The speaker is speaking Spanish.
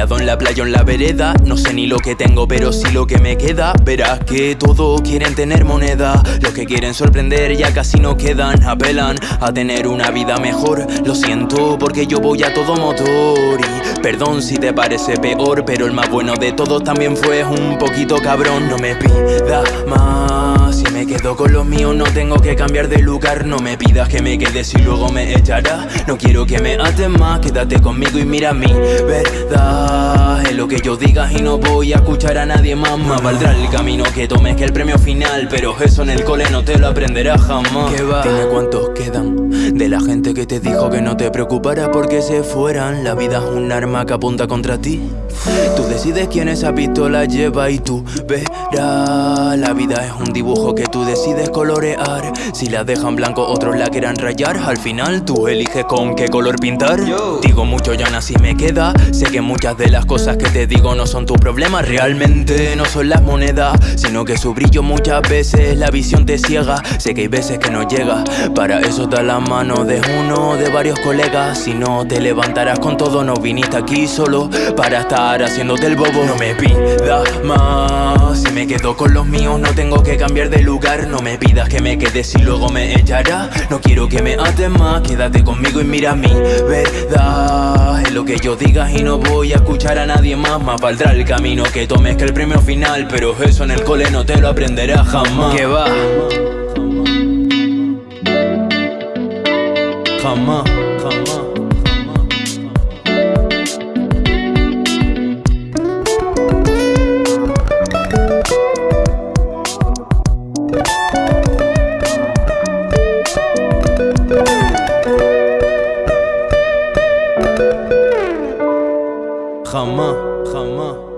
Tirado en la playa o en la vereda. No sé ni lo que tengo pero sí lo que me queda. Verás que todos quieren tener moneda. Los que quieren sorprender ya casi no quedan. Apelan a tener una vida mejor. Lo siento porque yo voy a todo motor. Y perdón si te parece peor Pero el más bueno de todos también fue un poquito cabrón. No me pidas más. Si me quedo con los míos no tengo que cambiar de lugar. No me pidas que me quedes y luego me echarás No quiero que me ates más. Quédate conmigo y mira mi verdad Es lo que yo diga y no voy a escuchar a nadie más. Más valdrá el camino que tomes que el premio final Pero eso en el cole no te lo aprenderás jamás. ¿Qué va? Dime cuántos quedan De la gente que te dijo que no te preocuparas porque se fueran. La vida es un arma que apunta contra ti. Tú decides quién esa pistola lleva y tú verás. La vida es un dibujo que tú decides colorear. Si la dejan blanco otros la quieran rayar. Al final tú eliges con qué color pintar. Digo mucho ya así me queda. Sé que muchas de las cosas que te digo no son tu problema. Realmente no son las monedas Sino que su brillo muchas veces la visión te ciega. Sé que hay veces que no llega Para eso da la mano de uno de varios colegas. Si no te levantarás con todo No viniste aquí solo para estar haciéndote el bobo. No me pidas más Si me quedo con los míos no tengo que cambiar de lugar. No me pidas que me quedes y luego me echarás No quiero que me ates más Quédate conmigo y mira mi verdad lo que yo diga y no voy a escuchar a nadie más. Más valdrá el camino que tomes que el premio final Pero eso en el cole no te lo aprenderás jamás. Que va. Jamás, jamás Jamás, jamás, jamás, jamás